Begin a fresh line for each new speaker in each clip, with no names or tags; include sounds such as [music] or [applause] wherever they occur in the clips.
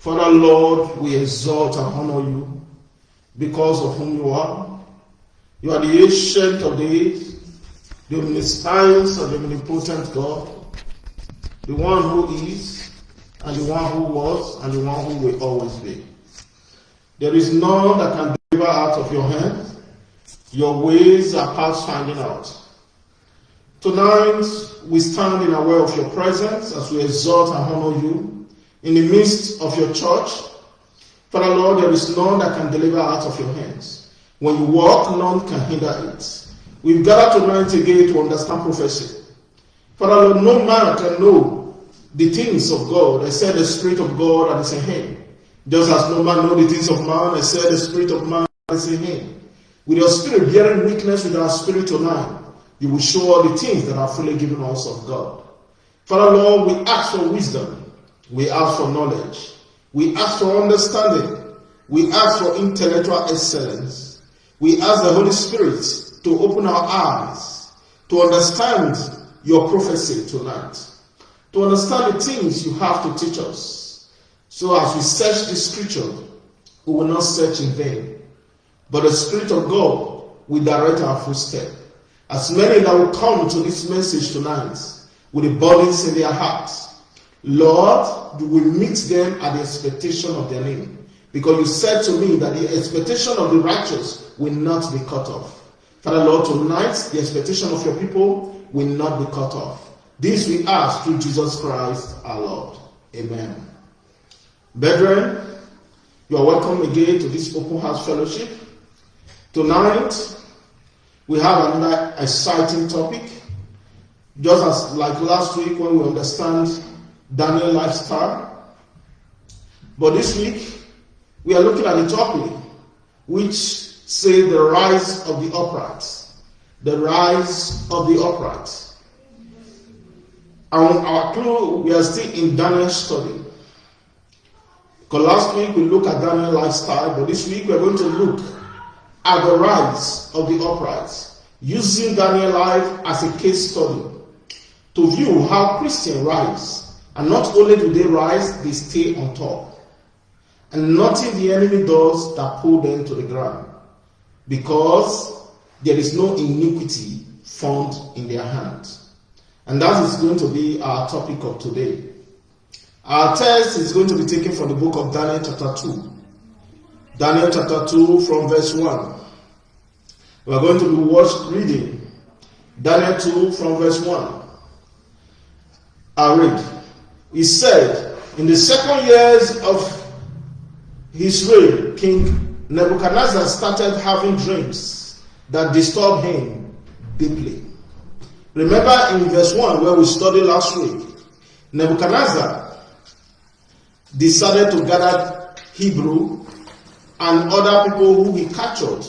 Father, Lord, we exalt and honor you because of whom you are. You are the ancient of days, the omniscience of the omnipotent God, the one who is, and the one who was, and the one who will always be. There is none that can deliver out of your hand. Your ways are past finding out. Tonight, we stand in aware of your presence as we exalt and honor you in the midst of your church. Father Lord, there is none that can deliver out of your hands. When you walk, none can hinder it. We've gathered tonight again to understand prophecy. Father Lord, no man can know the things of God except the Spirit of God that is in him. Just as no man know the things of man except the Spirit of man is in him. With your spirit bearing witness with our spirit tonight, you will show all the things that are fully given us of God. Father Lord, we ask for wisdom. We ask for knowledge. We ask for understanding. We ask for intellectual excellence. We ask the Holy Spirit to open our eyes to understand your prophecy tonight, to understand the things you have to teach us. So as we search the scripture, we will not search in vain, but the Spirit of God will direct our footsteps. As many that will come to this message tonight with the burdens in their hearts, Lord, you will meet them at the expectation of their name. Because you said to me that the expectation of the righteous will not be cut off. Father Lord, tonight the expectation of your people will not be cut off. This we ask through Jesus Christ our Lord. Amen. Brethren, you are welcome again to this open house fellowship. Tonight, we have another exciting topic. Just as like last week when we understand Daniel lifestyle. But this week, we are looking at a topic which say the rise of the upright. The rise of the upright. And our clue, we are still in Daniel's study. Because last week we looked at Daniel lifestyle, but this week we're going to look at the rise of the upright, using Daniel life as a case study to view how Christians rise. And not only do they rise, they stay on top. And nothing the enemy does that pull them to the ground. Because there is no iniquity found in their hands. And that is going to be our topic of today. Our text is going to be taken from the book of Daniel chapter 2. Daniel chapter 2 from verse 1. We are going to be watched reading Daniel 2 from verse 1. I read. He said, In the second years of his reign, King Nebuchadnezzar started having dreams that disturbed him deeply. Remember in verse 1 where we studied last week, Nebuchadnezzar decided to gather Hebrew and other people who he captured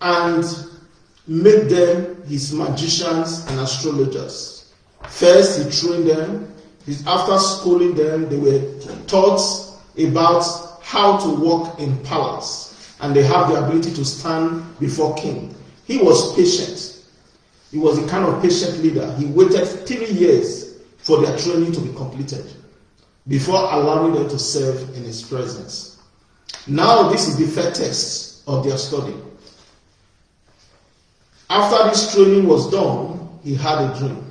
and made them his magicians and astrologers. First, he trained them. After schooling them, they were taught about how to walk in palace, and they have the ability to stand before king. He was patient. He was a kind of patient leader. He waited three years for their training to be completed before allowing them to serve in his presence. Now, this is the first test of their study. After this training was done, he had a dream.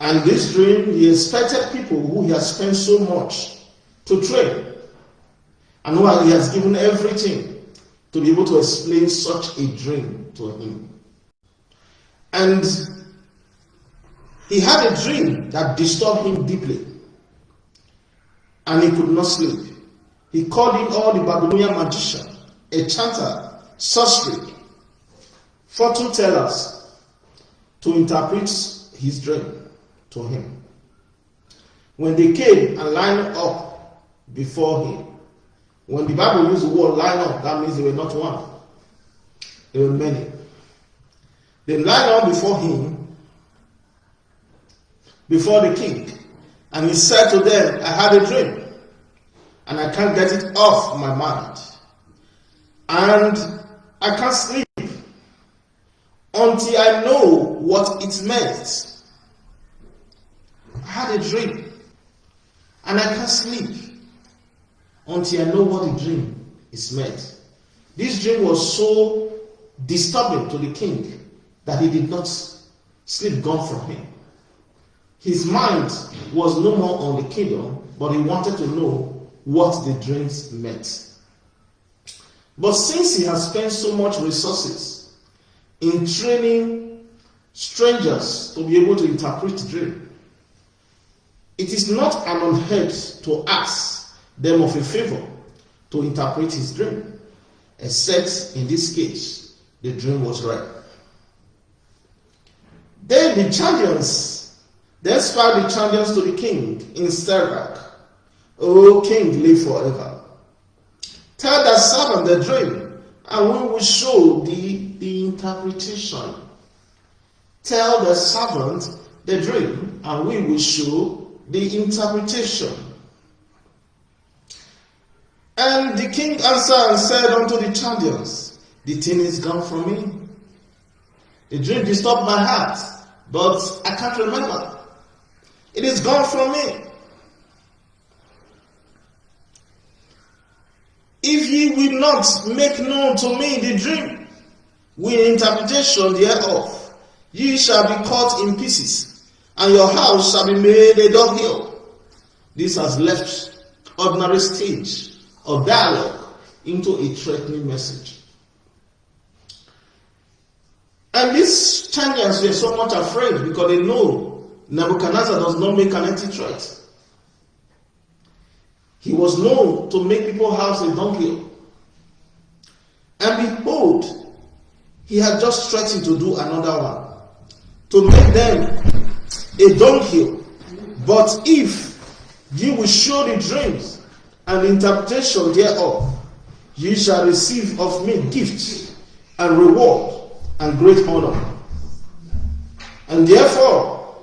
And this dream, he expected people who he has spent so much to train and who he has given everything to be able to explain such a dream to him. And he had a dream that disturbed him deeply. And he could not sleep. He called in all the Babylonian magician, enchanter, sorcery, fortune tellers to interpret his dream to him. When they came and lined up before him, when the Bible uses the word line up, that means they were not one, they were many. They lined up before him, before the king, and he said to them, I had a dream, and I can't get it off my mind, and I can't sleep until I know what it meant. I had a dream. And I can't sleep until I know what the dream is meant. This dream was so disturbing to the king that he did not sleep gone from him. His mind was no more on the kingdom, but he wanted to know what the dreams meant. But since he has spent so much resources in training strangers to be able to interpret the dream, it is not an unheard to ask them of a favor to interpret his dream, except in this case, the dream was right. Then the champions, then spake the champions to the king in Syriack, O king, live forever. Tell the servant the dream, and we will show thee the interpretation. Tell the servant the dream, and we will show the interpretation. And the king answered and said unto the Chaldeans, The thing is gone from me. The dream disturbed my heart, but I can't remember. It is gone from me. If ye will not make known to me the dream, with interpretation thereof, ye shall be cut in pieces, and your house shall be made a dunghill. This has left ordinary stage of dialogue into a threatening message. And these Chaldeans were much afraid because they know Nebuchadnezzar does not make an empty threat. He was known to make people house a dunghill. And behold, he had just threatened to do another one, to make them a donkey. But if you will show the dreams and interpretation thereof, ye shall receive of me gifts and reward and great honor. And therefore,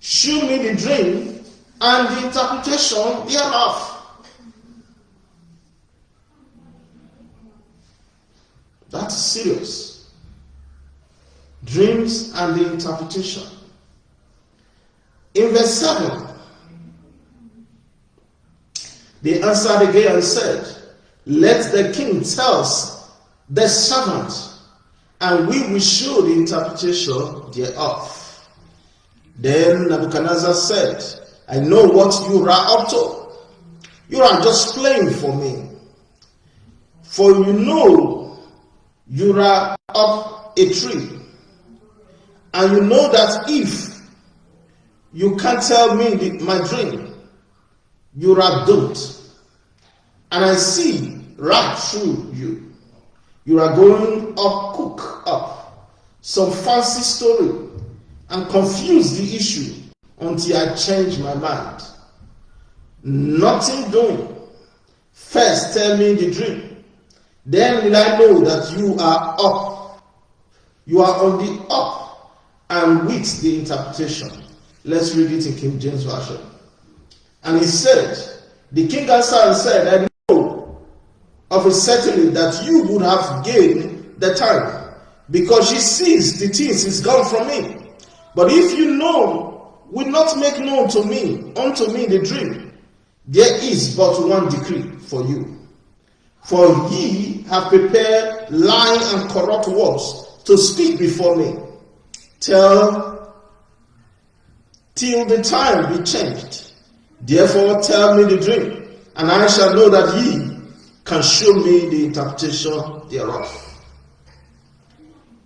show me the dream and the interpretation thereof. That's serious. Dreams and the interpretation. In verse 7, they answered again and said, Let the king tell us the servant, and we will show the interpretation thereof. Then Nebuchadnezzar said, I know what you are up to. You are just playing for me. For you know you are up a tree, and you know that if you can't tell me the, my dream, you are doomed. And I see right through you. You are going up, cook up some fancy story and confuse the issue until I change my mind. Nothing doing. First, tell me the dream. Then will I know that you are up. You are on the up and with the interpretation. Let's read it in King James Version. And he said, The king answered and said, I know of a certainty that you would have gained the time, because she sees the things is gone from me. But if you know, will not make known to me, unto me the dream, there is but one decree for you for ye have prepared lying and corrupt words to speak before me. Tell till the time be changed. Therefore tell me the dream, and I shall know that ye can show me the interpretation thereof.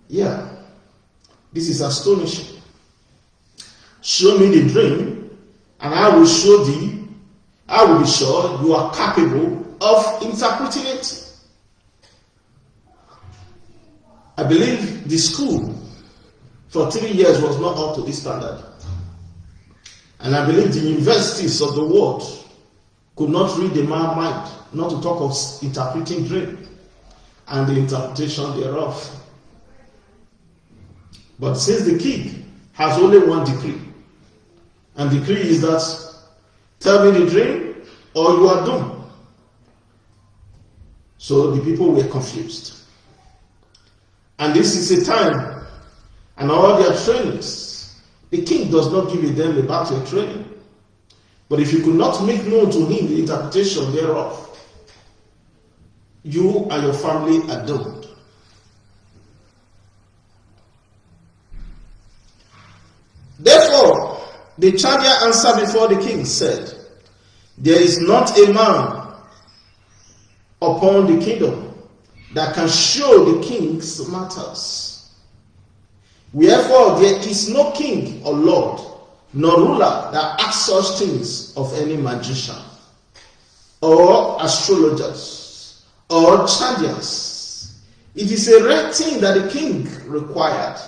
Yeah, this is astonishing. Show me the dream, and I will show thee, I will be sure you are capable of interpreting it. I believe the school for three years was not up to this standard. And I believe the universities of the world could not read the man's mind, not to talk of interpreting dream and the interpretation thereof. But since the king has only one decree, and decree is that tell me the dream or you are doomed. So the people were confused. And this is a time, and all their trainings, the king does not give a them a battle training, But if you could not make known to him the interpretation thereof, you and your family are doomed. Therefore, the Chaldean answered before the king, said, There is not a man upon the kingdom that can show the king's matters. Wherefore, there is no king or lord, nor ruler that asks such things of any magician, or astrologers, or Chaldeans. It is a rare thing that the king required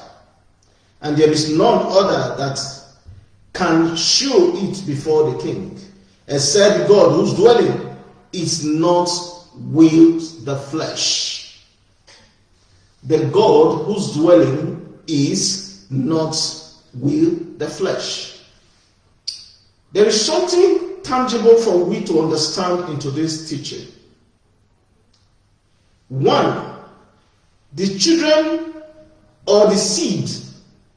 and there is none other that can show it before the king, except God whose dwelling is not with the flesh. The God whose dwelling is not with the flesh. There is something tangible for we to understand into this teaching. One, the children or the seed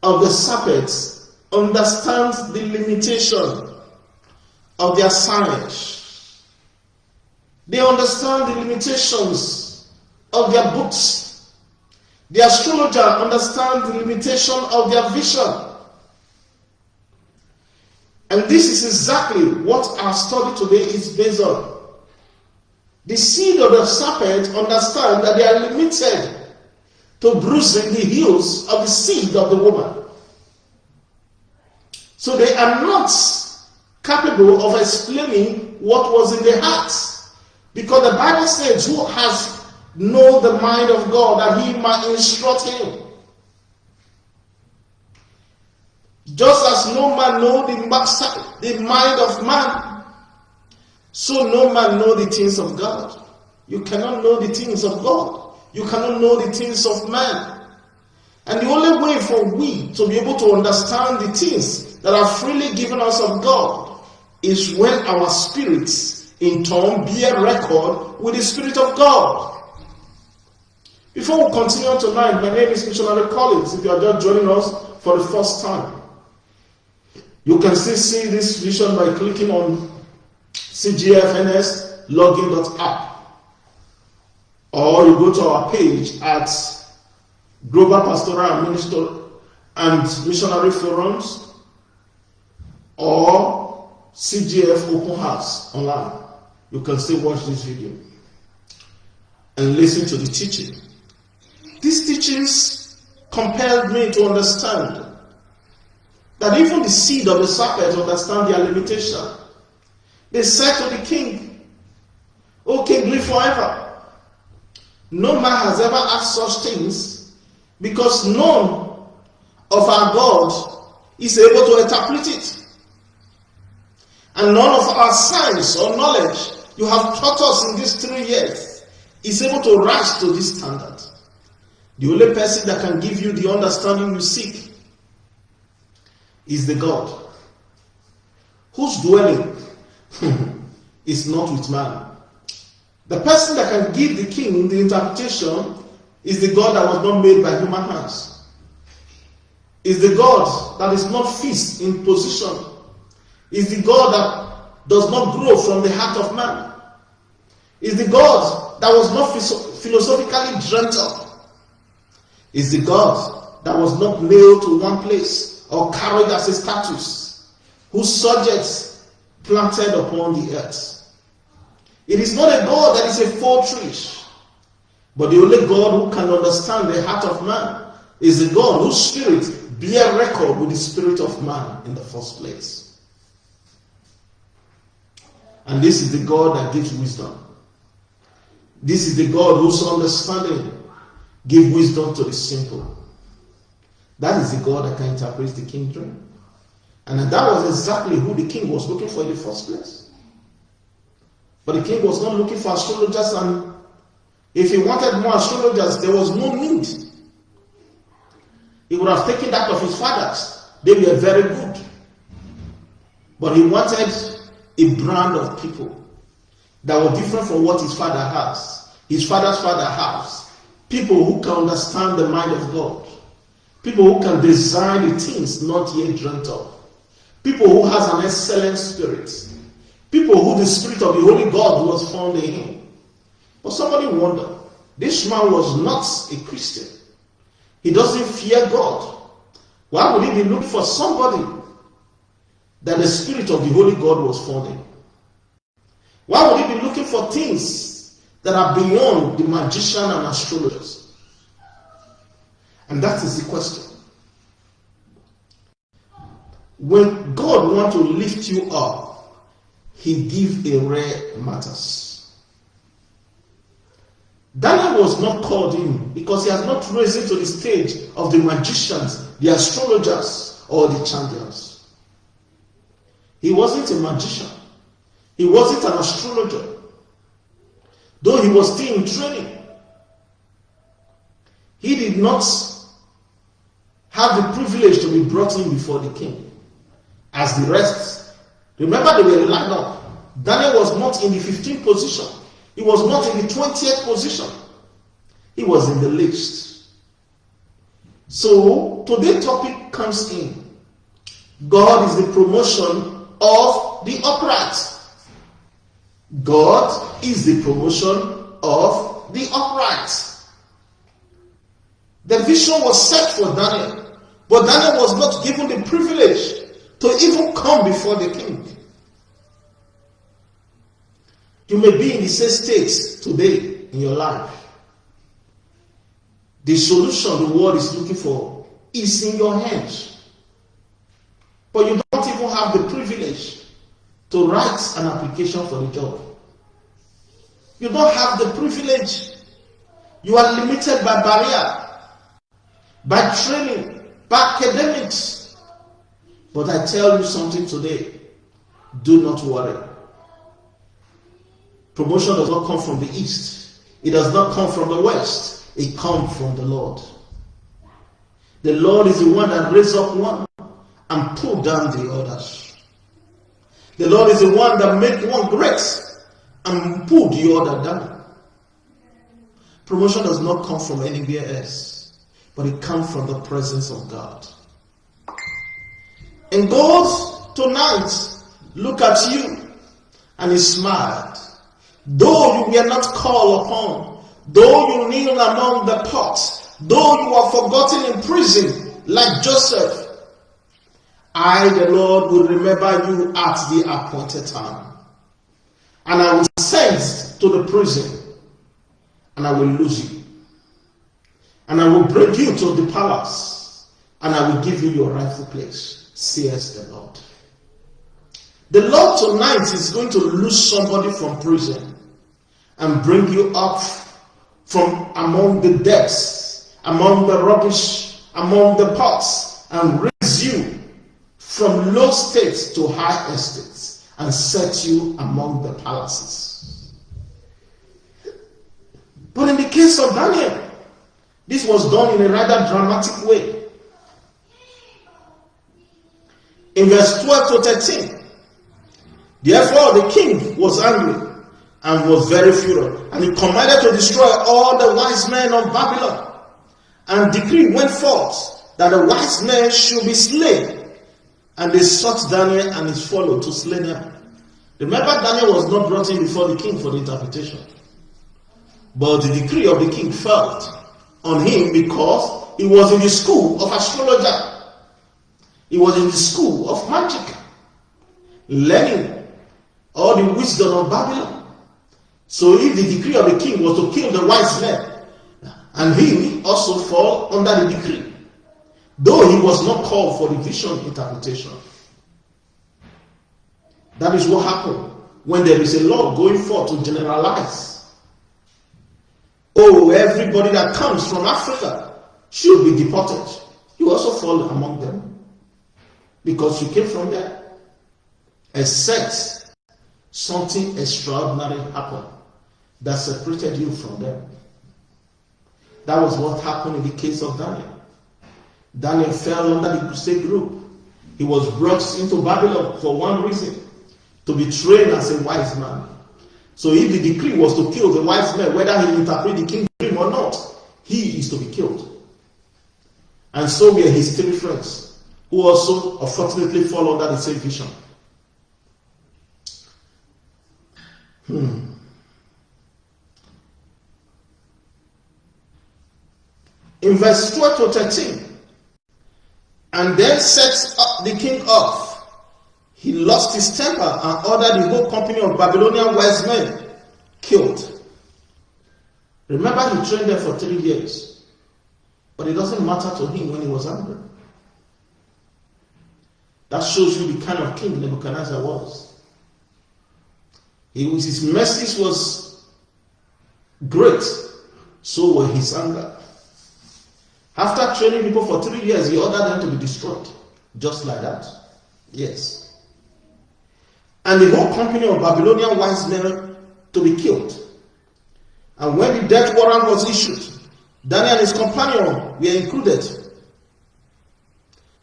of the serpents understands the limitation of their science. They understand the limitations of their books. The astrologer understands the limitation of their vision. And this is exactly what our study today is based on. The seed of the serpent understand that they are limited to bruising the heels of the seed of the woman. So they are not capable of explaining what was in their hearts. Because the Bible says, Who has know the mind of God that he might instruct him? Just as no man know the, the mind of man, so no man know the things of God. You cannot know the things of God. You cannot know the things of man. And the only way for we to be able to understand the things that are freely given us of God is when our spirits in turn bear record with the Spirit of God. Before we continue tonight, my name is Missionary Collins. If you are just joining us for the first time, you can still see this vision by clicking on cgfns login.app or you go to our page at Global Pastoral Minister and Missionary Forums or CGF Open House online. You can still watch this video and listen to the teaching. These teachings compelled me to understand that even the seed of the serpent understand their limitation. They said to the king, O king, live forever. No man has ever asked such things because none of our God is able to interpret it. And none of our science or knowledge you have taught us in these three years is able to rise to this standard. The only person that can give you the understanding you seek is the God whose dwelling [laughs] is not with man the person that can give the king the interpretation is the God that was not made by human hands. Is the God that is not fixed in position. Is the God that does not grow from the heart of man. Is the God that was not philosophically dreamt up. Is the God that was not nailed to one place or carried as a status, whose subjects planted upon the earth. It is not a God that is a fortress, but the only God who can understand the heart of man is the God whose spirit bear record with the spirit of man in the first place. And this is the God that gives wisdom. This is the God whose understanding give wisdom to the simple. That is the God that can interpret the king's dream. And that was exactly who the king was looking for in the first place. But the king was not looking for astrologers, and if he wanted more astrologers, there was no need. He would have taken that of his fathers. They were very good. But he wanted a brand of people that were different from what his father has. His father's father has. People who can understand the mind of God. People who can design the things not yet dreamt of. People who has an excellent spirit People who the Spirit of the Holy God was found in him. But somebody wonder, this man was not a Christian. He doesn't fear God. Why would he be looking for somebody that the Spirit of the Holy God was found in? Why would he be looking for things that are beyond the magician and astrologers? And that is the question. When God wants to lift you up, He gives a rare matters. Daniel was not called in because he has not risen to the stage of the magicians, the astrologers, or the champions. He wasn't a magician. He wasn't an astrologer. Though he was still in training. He did not have the privilege to be brought in before the king as the rest. Remember, they were lined up. Daniel was not in the 15th position, he was not in the 20th position, he was in the least. So, today's topic comes in God is the promotion of the upright. God is the promotion of the upright. The vision was set for Daniel, but Daniel was not given the privilege to even come before the king. You may be in the same state today in your life. The solution the world is looking for is in your hands. But you don't even have the to write an application for the job. You don't have the privilege. You are limited by barrier, by training, by academics, but I tell you something today do not worry. Promotion does not come from the east, it does not come from the west, it comes from the Lord. The Lord is the one that raises up one and pull down the others. The Lord is the one that make one great and pull the other down. Promotion does not come from anywhere else, but it comes from the presence of God. And God tonight look at you and he smiled. Though you were not called upon, though you kneel among the pots, though you are forgotten in prison like Joseph, I, the Lord, will remember you at the appointed time. And I will send to the prison and I will lose you. And I will bring you to the palace and I will give you your rightful place says the Lord. The Lord tonight is going to lose somebody from prison and bring you up from among the depths, among the rubbish, among the pots, and raise you from low states to high estates and set you among the palaces. But in the case of Daniel, this was done in a rather dramatic way. in verse 12 to 13. Therefore the king was angry and was very furious, and he commanded to destroy all the wise men of Babylon. And decree went forth that the wise men should be slain. And they sought Daniel and his follow to slay them. Remember, Daniel was not brought in before the king for the interpretation. But the decree of the king fell on him because he was in the school of astrologer he was in the school of magic, learning all the wisdom of Babylon. So if the decree of the king was to kill the wise men, and he also fall under the decree, though he was not called for the vision interpretation. That is what happened when there is a law going forth to generalize. Oh, everybody that comes from Africa should be deported. You also fall among them because you came from there. Except something extraordinary happened that separated you from them. That was what happened in the case of Daniel. Daniel fell under the crusade group. He was brought into Babylon for one reason to be trained as a wise man. So if the decree was to kill the wise man, whether he interpret the king's dream or not, he is to be killed. And so were his three friends who also unfortunately fall under the same vision. Hmm. In verse 12 to 13, and then sets up the king off. He lost his temper and ordered the whole company of Babylonian wise men killed. Remember, he trained them for three years. But it doesn't matter to him when he was angry. That shows you the kind of king Nebuchadnezzar was. He was his message was great, so were his anger. After training people for three years, he ordered them to be destroyed. Just like that. Yes. And the whole company of Babylonian wise men to be killed. And when the death warrant was issued, Daniel and his companion were included.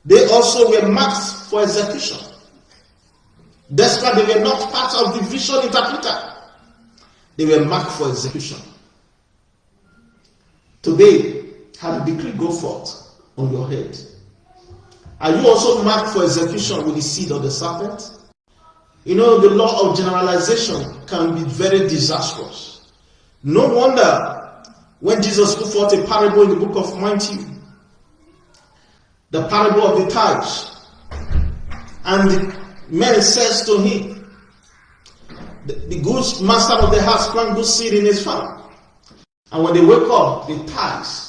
They also were marked for execution. Despite they were not part of the vision interpreter, they were marked for execution. Today, had the decree go forth on your head. Are you also marked for execution with the seed of the serpent? You know, the law of generalization can be very disastrous. No wonder when Jesus put forth a parable in the book of Matthew, the parable of the tithes, and the man says to him, the, good master of the house plant good seed in his farm. And when they wake up, the tithes,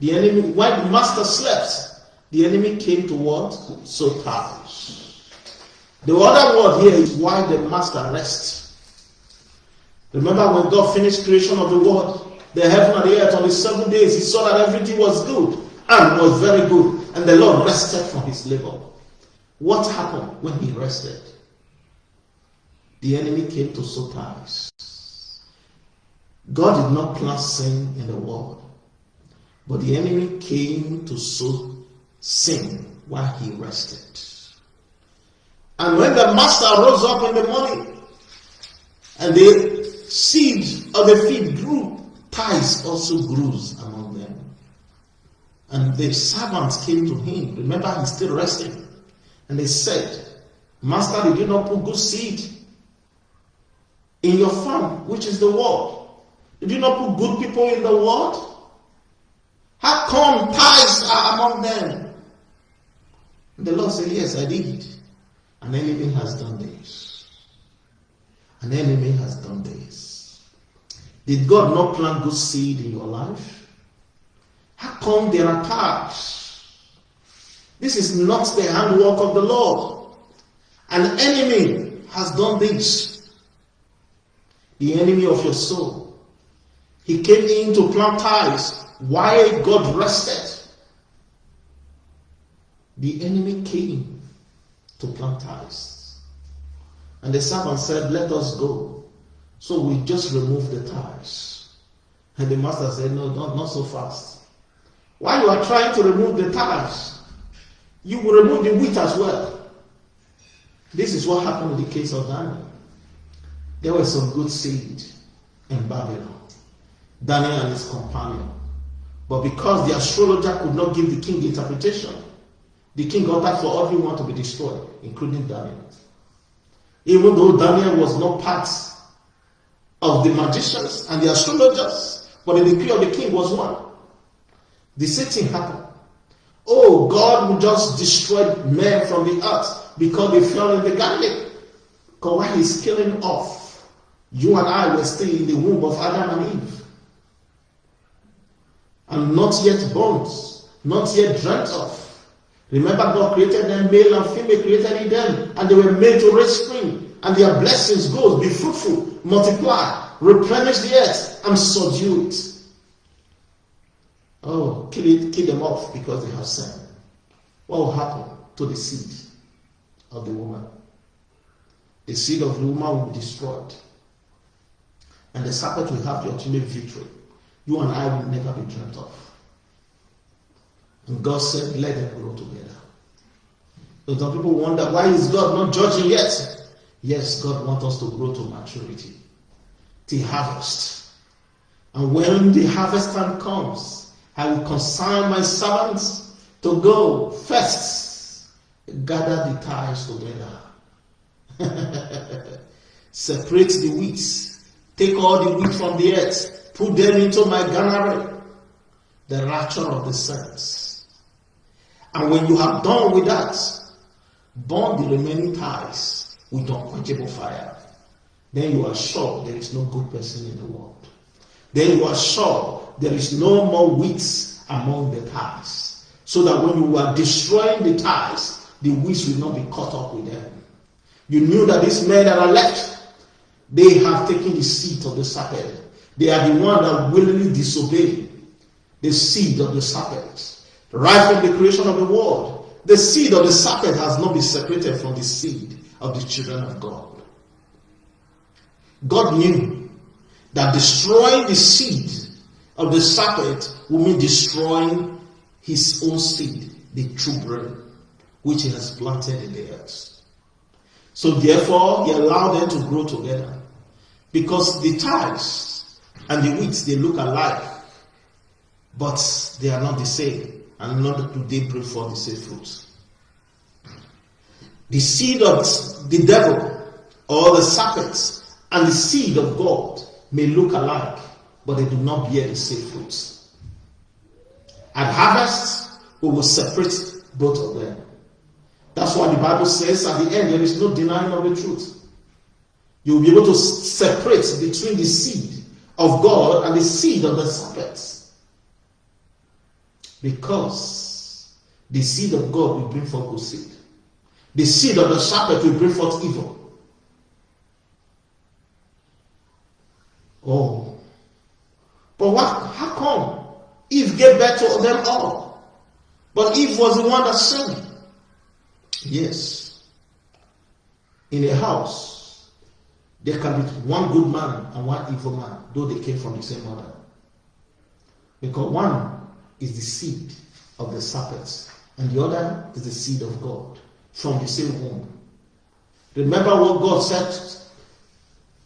the enemy, while the master slept, the enemy came to what? So tithes. The other word here is why the master rests. Remember when God finished creation of the world, the heaven and the earth on the seven days, he saw that everything was good and was very good. And the Lord rested from his labor. What happened when he rested? The enemy came to ties. God did not plant sin in the world, but the enemy came to sow sin while he rested. And when the master rose up in the morning and the seed of the field grew, ties also grew among them. And the servants came to him. Remember, he's still resting. And they said, Master, did you not put good seed in your farm, which is the world? Did you not put good people in the world? How come tithes are among them? And the Lord said, Yes, I did. An enemy has done this. An enemy has done this. Did God not plant good seed in your life? How come there are tithes? This is not the handwork of the Lord. An enemy has done this. The enemy of your soul. He came in to plant ties while God rested. The enemy came to plant ties. And the servant said, Let us go. So we just remove the ties. And the master said, No, not, not so fast. While you are trying to remove the ties, you will remove the wheat as well. This is what happened in the case of Daniel. There was some good seed in Babylon. Daniel and his companion. But because the astrologer could not give the king interpretation, the king ordered for everyone to be destroyed, including Daniel. Even though Daniel was not part of the magicians and the astrologers, but the decree of the king was one. The same thing happened. Oh, God just destroy men from the earth because they fell in the garden. Because while he's killing off, you and I were still in the womb of Adam and Eve. And not yet born, not yet dreamt of. Remember, God created them, male and female created in them, and they were made to raise spring. And their blessings goes, be fruitful, multiply, replenish the earth, and subdue it. Oh, kill it, kill them off because they have sinned. What will happen to the seed of the woman? The seed of the woman will be destroyed. And the serpent will have the ultimate victory. You and I will never be dreamt of. And God said, let them grow together. So some people wonder, why is God not judging yet? Yes, God wants us to grow to maturity, to harvest. And when the harvest time comes, I will consign my servants to go first, gather the ties together. [laughs] separate the wheat, take all the wheat from the earth, put them into my granary, the rapture of the saints. And when you have done with that, burn the remaining ties with unquenchable fire. Then you are sure there is no good person in the world. Then you are sure there is no more wheat among the ties. So that when you are destroying the ties, the wheat will not be caught up with them. You knew that these men that are left, they have taken the seat of the serpent. They are the one that willingly disobey the seed of the serpent. Right from the creation of the world, the seed of the serpent has not been separated from the seed of the children of God. God knew that destroying the seed of the serpent will mean destroying his own seed, the true bread, which he has planted in the earth. So therefore, he allowed them to grow together. Because the ties and the wheat, they look alike, but they are not the same. And not do they bring forth the same fruit. The seed of the devil or the serpent and the seed of God may look alike, but they do not bear the same fruits. At harvest, we will separate both of them. That's why the Bible says at the end there is no denying of the truth. You'll be able to separate between the seed of God and the seed of the serpent. Because the seed of God will bring forth good seed. The seed of the serpent will bring forth evil. Oh. But what how come Eve gave birth to them all? But Eve was the one that sinned. Yes. In a house, there can be one good man and one evil man, though they came from the same mother. Because one is the seed of the serpent, and the other is the seed of God from the same womb. Remember what God said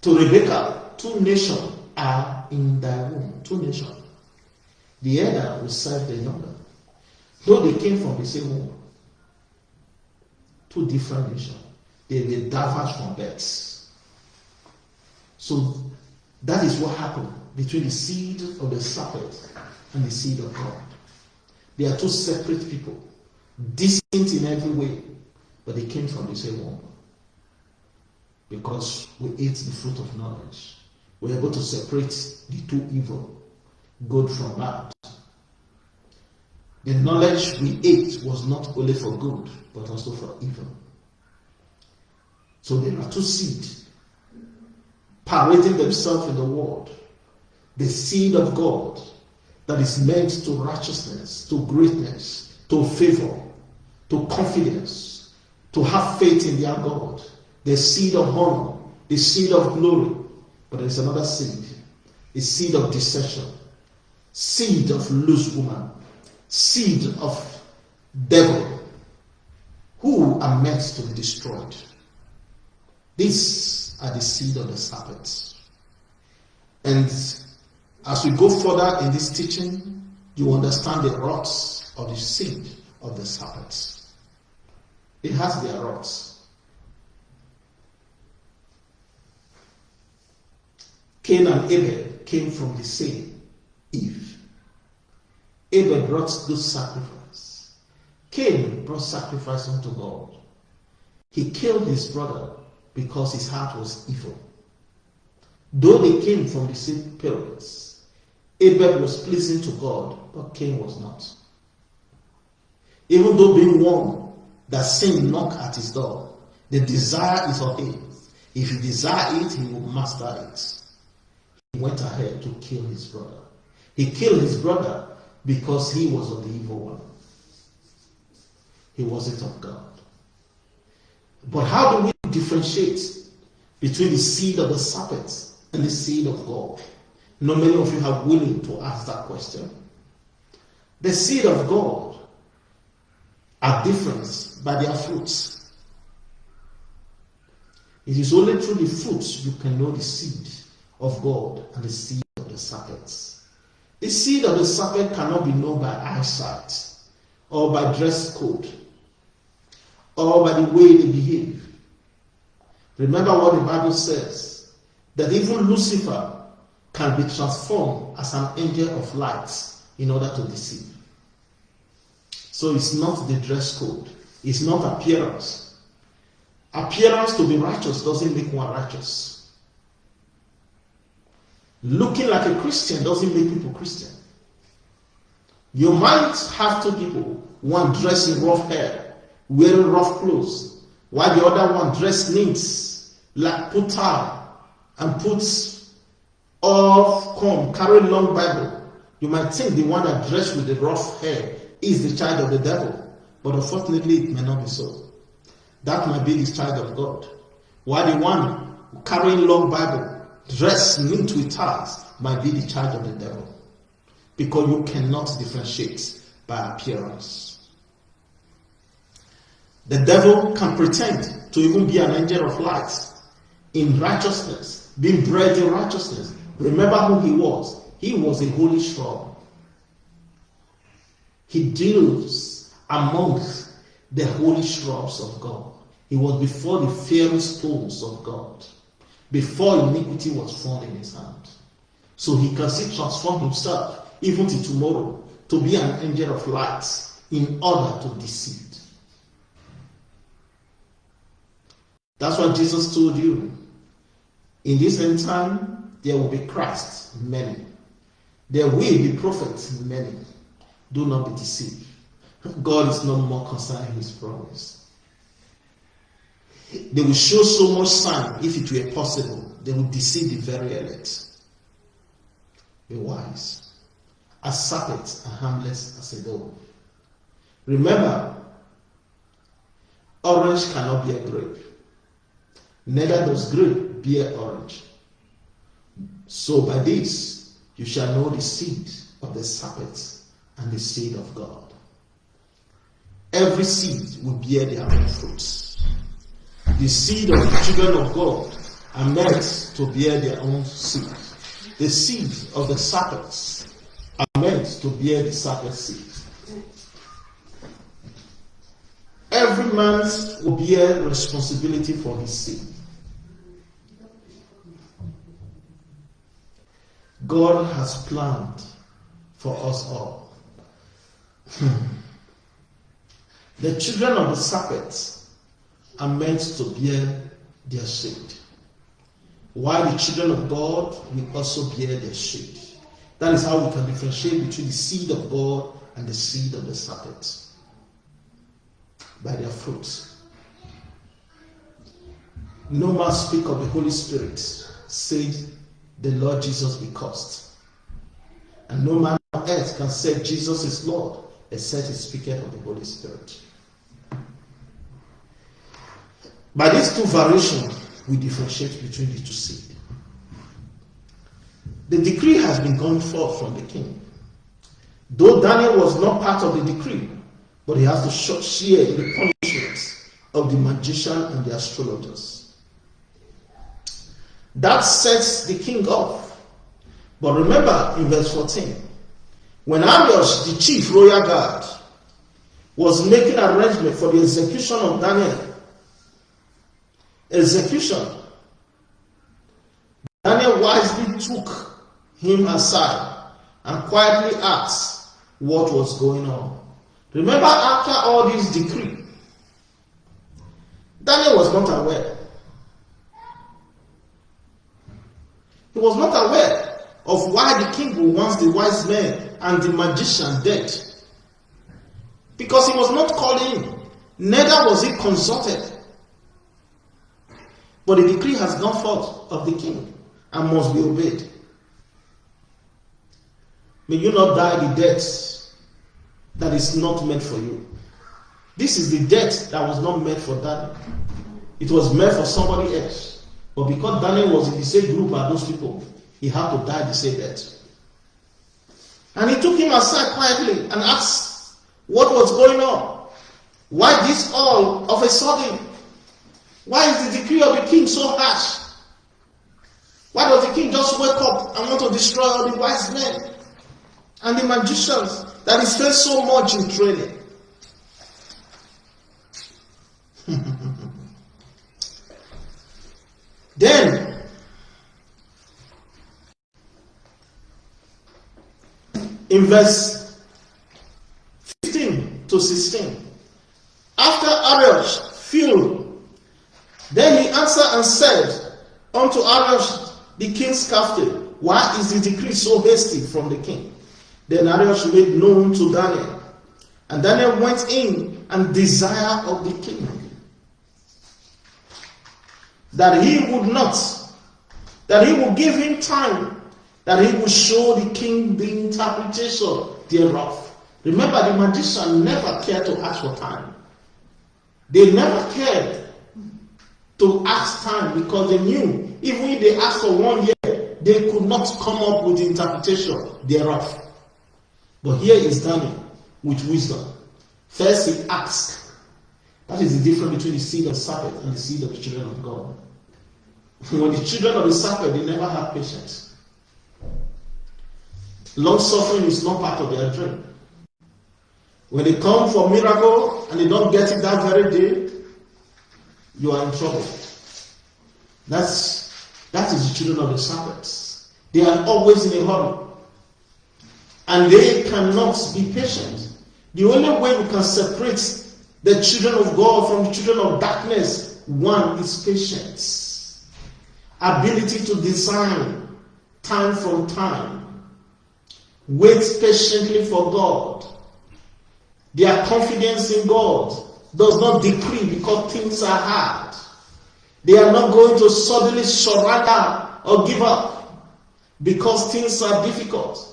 to Rebekah two nations are in thy womb. Two nations. The elder will serve the younger. Though they came from the same womb. Two different nations. They will diverge from births. So that is what happened between the seed of the serpent and the seed of God. They are two separate people, distinct in every way, but they came from the same womb. Because we ate the fruit of knowledge. We're able to separate the two evil, good from bad. The knowledge we ate was not only for good, but also for evil. So there are two seeds parading themselves in the world. The seed of God that is meant to righteousness, to greatness, to favor, to confidence, to have faith in their God. The seed of honor, the seed of glory. But there is another seed, a seed of deception, seed of loose woman, seed of devil, who are meant to be destroyed. These are the seed of the serpent. And as we go further in this teaching, you understand the roots of the seed of the serpent. It has their roots. Cain and Abel came from the same Eve. Abel brought good sacrifice. Cain brought sacrifice unto God. He killed his brother because his heart was evil. Though they came from the same parents, Abel was pleasing to God, but Cain was not. Even though being warned that sin knock at his door, the desire is of him. If he desire it, he will master it. He went ahead to kill his brother. He killed his brother because he was of the evil one. He wasn't of God. But how do we differentiate between the seed of the serpent and the seed of God? Not many of you are willing to ask that question. The seed of God are different by their fruits. It is only through the fruits you can know the seed of God and the seed of the serpent. The seed of the serpent cannot be known by eyesight or by dress code or by the way they behave. Remember what the Bible says that even Lucifer can be transformed as an angel of light in order to deceive. So it's not the dress code, it's not appearance. Appearance to be righteous doesn't make one righteous. Looking like a Christian doesn't make people Christian. You might have two people, one dressed in rough hair, wearing rough clothes, while the other one dressed neat, like put and puts off comb, carrying long Bible. You might think the one that dressed with the rough hair is the child of the devil, but unfortunately it may not be so. That might be the child of God. While the one carrying long Bible, dressed neat with ties, might be the child of the devil because you cannot differentiate by appearance. The devil can pretend to even be an angel of light in righteousness, being bred in righteousness. Remember who he was. He was a holy cherub. He deals amongst the holy cherubs of God. He was before the fairy stones of God, before iniquity was found in his hand. So he can still transform himself even to tomorrow, to be an angel of light in order to deceive. That's what Jesus told you. In this end time, there will be Christ, many. There will be prophets, many. Do not be deceived. God is not more concerned in his promise. They will show so much sign if it were possible. They will deceive the very elect. Be wise as serpents and harmless as a dove. Remember, orange cannot be a grape, neither does grape bear orange. So by this you shall know the seed of the serpent and the seed of God. Every seed will bear their own fruits. The seed of the children of God are meant to bear their own seed. The seed of the serpents are meant to bear the serpent seed. Every man will bear responsibility for his seed. God has planned for us all. Hmm. the children of the serpent are meant to bear their seed, while the children of God will also bear their seed. That is how we can differentiate between the seed of God and the seed of the serpent by their fruits. No man speak of the Holy Spirit, said the Lord Jesus be cursed. And no man on earth can say Jesus is Lord, except he speaketh of the Holy Spirit. By these two variations, we differentiate between the two seeds. The decree has been gone forth from the king. Though Daniel was not part of the decree, but he has to share in the punishment of the magician and the astrologers. That sets the king off. But remember in verse 14, when Arioch, the chief royal guard, was making arrangement for the execution of Daniel, execution, Daniel wisely took him aside and quietly asked what was going on. Remember, after all this decree, Daniel was not aware. He was not aware of why the king wants the wise men and the magician dead. Because he was not called in, neither was he consulted. But the decree has gone forth of the king and must be obeyed. May you not die the death that is not meant for you. This is the death that was not meant for Daniel. It was meant for somebody else. But because Daniel was in the same group as those people, he had to die the same death. And he took him aside quietly and asked what was going on. Why this all of a sudden? Why is the decree of the king so harsh? Why does the king just wake up and want to destroy all the wise men? and the magicians that he spent so much in training. Then, in verse 15 to 16, after Arioch, fell, then he answered and said unto Arioch, the king's captain, Why is the decree so hasty from the king? Then Arioch made known to Daniel, and Daniel went in and desired of the king that he would not, that he would give him time, that he would show the king the interpretation thereof. Remember, the magician never cared to ask for time. They never cared to ask time because they knew even if they asked for one year, they could not come up with the interpretation thereof. But here is Daniel with wisdom. First, he asked. That is the difference between the seed of serpent and the seed of the children of God. When the children of the serpent, they never have patience. Long suffering is not part of their dream. When they come for miracle and they don't get it that very day, you are in trouble. That's that is the children of the serpents. They are always in a hurry. And they cannot be patient. The only way we can separate the children of God from the children of darkness, one is patience. Ability to design time from time. Wait patiently for God. Their confidence in God does not decrease because things are hard. They are not going to suddenly surrender or give up because things are difficult.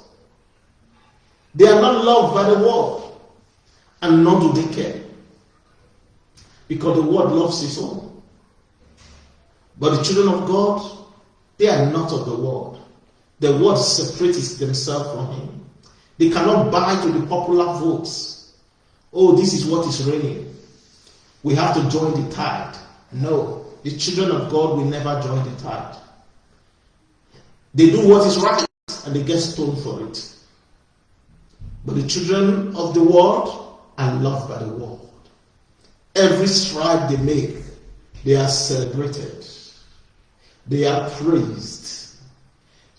They are not loved by the world and nor do they care. Because the world loves his own. But the children of God, they are not of the world. The world separates themselves from him. They cannot buy to the popular votes. Oh, this is what is reigning. We have to join the tide. No, the children of God will never join the tide. They do what is right and they get stoned for it. But the children of the world, are loved by the world. Every stride they make, they are celebrated. They are praised.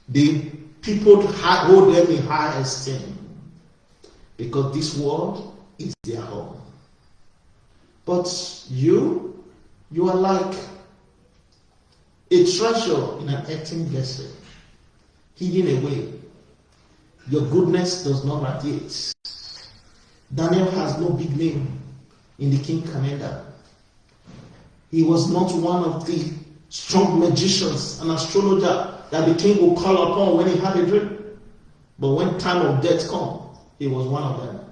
The people hold them in high esteem because this world is their home. But you, you are like a treasure in an empty vessel, hidden away. Your goodness does not radiate. Daniel has no big name in the king calendar. He was not one of the strong magicians and astrologer that the king would call upon when he had a dream. But when time of death come, he was one of them.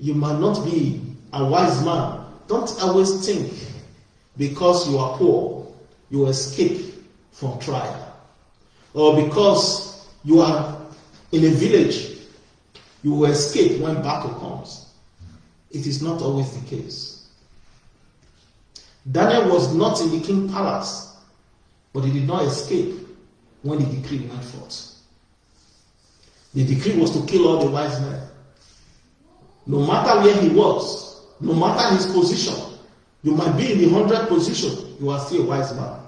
You might not be a wise man. Don't always think because you are poor, you escape from trial. Or because you are in a village you will escape when battle comes. It is not always the case. Daniel was not in the king's palace, but he did not escape when the decree went forth. The decree was to kill all the wise men. No matter where he was, no matter his position, you might be in the hundred position, you are still a wise man.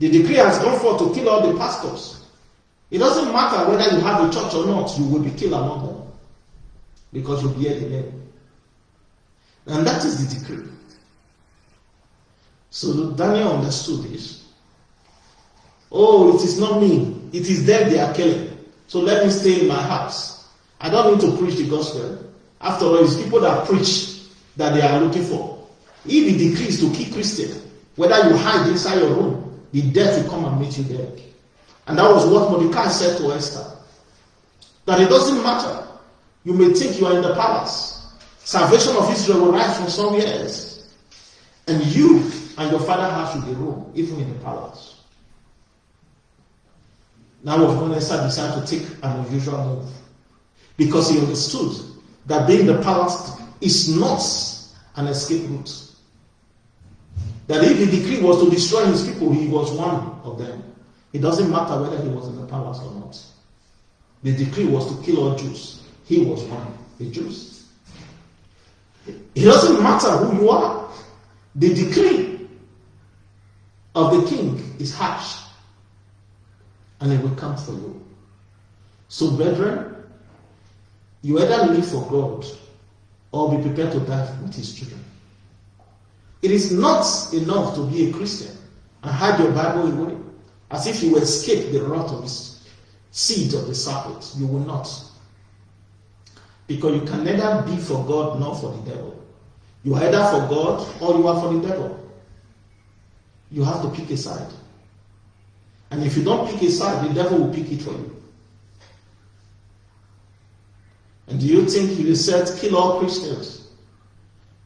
The decree has gone forth to kill all the pastors. It doesn't matter whether you have a church or not, you will be killed among them because you bear the name. And that is the decree. So Daniel understood this. Oh, it is not me. It is them they are killing. So let me stay in my house. I don't need to preach the gospel. After all, it's people that preach that they are looking for. If the decree is to kill Christians, whether you hide inside your room, the death will come and meet you there. And that was what Mordecai said to Esther. That it doesn't matter you may think you are in the palace. Salvation of Israel will rise from somewhere else. And you and your father house will be Rome, even in the palace. Now Hadassah decided to take an unusual move. Because he understood that being the palace is not an escape route. That if the decree was to destroy his people, he was one of them. It doesn't matter whether he was in the palace or not. The decree was to kill all Jews. He was one, the Jews. It doesn't matter who you are. The decree of the king is harsh. And it will come for you. So, brethren, you either live for God or be prepared to die with his children. It is not enough to be a Christian and hide your Bible away as if you escape the wrath of the seed of the serpent. You will not. Because you can neither be for God nor for the devil. You are either for God or you are for the devil. You have to pick a side. And if you don't pick a side, the devil will pick it for you. And do you think he will said, kill all Christians?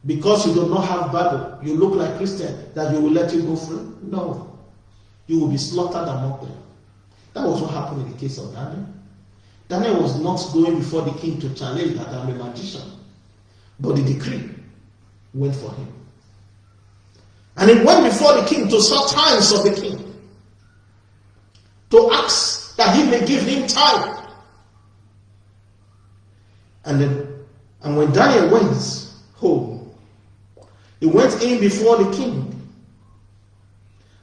Because you do not have Bible, you look like Christian, that you will let you go free? No. You will be slaughtered among them. That was what happened in the case of Daniel. Daniel was not going before the king to challenge that I'm a magician. But the decree went for him. And he went before the king to sought times of the king to ask that he may give him time. And then, and when Daniel went home, he went in before the king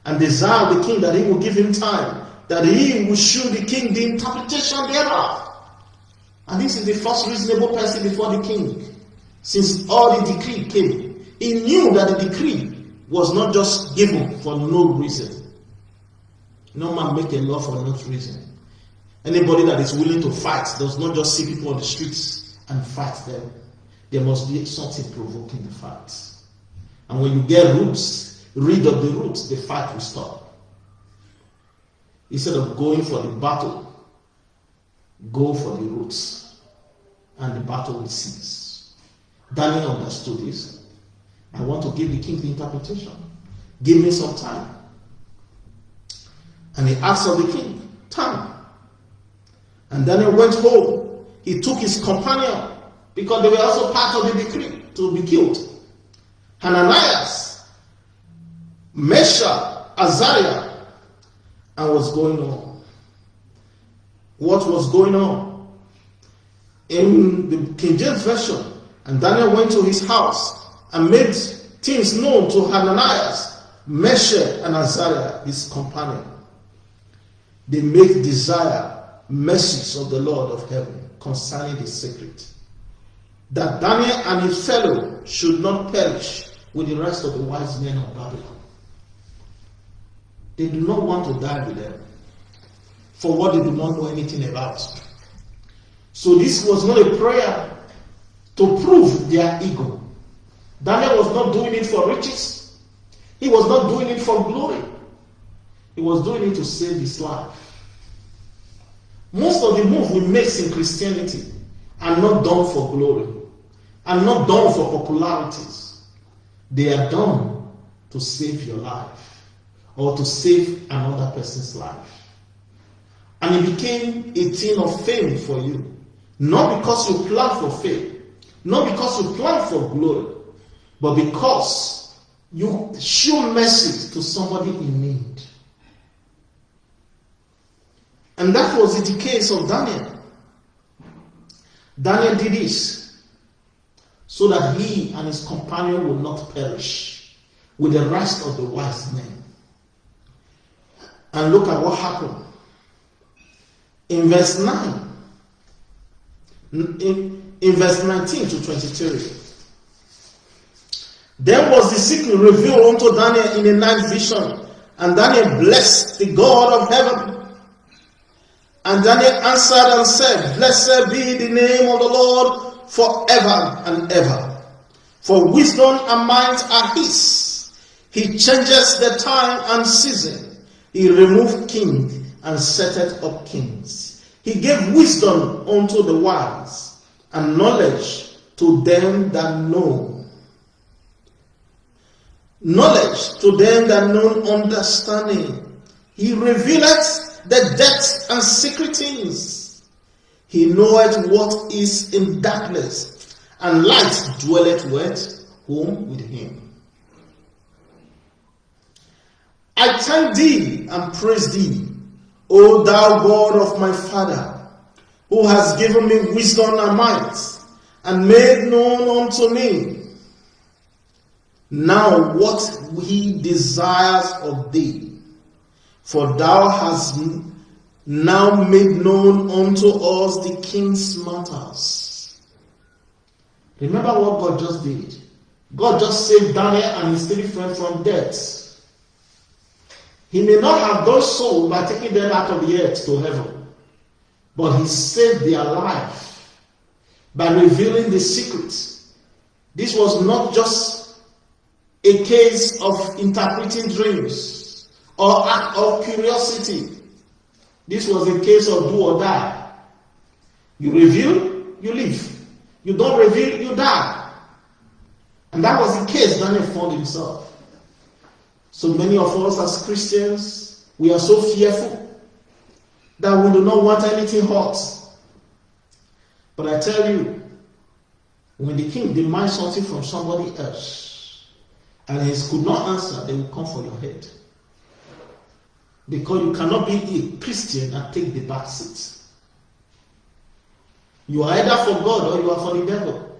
and desired the king that he would give him time, that he would show the king the interpretation thereof. And this is the first reasonable person before the king, since all the decree came. He knew that the decree was not just given for no reason. No man make a law for no reason. Anybody that is willing to fight does not just see people on the streets and fight them. There must be something provoking the fight. And when you get roots, rid of the roots, the fight will stop. Instead of going for the battle, go for the roots, and the battle will cease. Daniel understood this. I want to give the king the interpretation. Give me some time. And he asked of the king, time. And Daniel went home. He took his companion because they were also part of the decree to be killed. Hananiah, Meshach, Azariah, and what's going on. What was going on? In the King James Version, and Daniel went to his house and made things known to Hananiah, Meshach, and Azariah, his companion they make desire mercies of the Lord of heaven concerning the secret. That Daniel and his fellow should not perish with the rest of the wise men of Babylon. They do not want to die with them for what they do not know anything about. So this was not a prayer to prove their ego. Daniel was not doing it for riches. He was not doing it for glory. He was doing it to save his life. Most of the moves we make in Christianity are not done for glory, are not done for popularities. They are done to save your life or to save another person's life. And it became a thing of fame for you. Not because you plan for fame, not because you plan for glory, but because you show mercy to somebody in need. And that was the case of Daniel. Daniel did this so that he and his companion would not perish with the rest of the wise men. And look at what happened. In verse 9, in, in verse 19 to 23, then was the secret revealed unto Daniel in a night vision, and Daniel blessed the God of heaven and Daniel answered and said, Blessed be the name of the Lord forever and ever. For wisdom and might are his. He changes the time and season. He removed king and setteth up kings. He gave wisdom unto the wise and knowledge to them that know. Knowledge to them that know understanding. He revealeth the depths and secret things. He knoweth what is in darkness, and light dwelleth with whom? With him. I thank thee and praise thee, O thou God of my Father, who has given me wisdom and might, and made known unto me now what he desires of thee for thou hast now made known unto us the king's matters. Remember what God just did. God just saved Daniel and his three friends from death. He may not have done so by taking them out of the earth to heaven, but he saved their life by revealing the secrets. This was not just a case of interpreting dreams or act of curiosity. This was a case of do or die. You reveal, you live. You don't reveal, you die. And that was the case Daniel found himself. So many of us as Christians, we are so fearful that we do not want anything hot. But I tell you, when the king demands something from somebody else and he could not answer, they will come for your head. Because you cannot be a Christian and take the back seat. You are either for God or you are for the devil.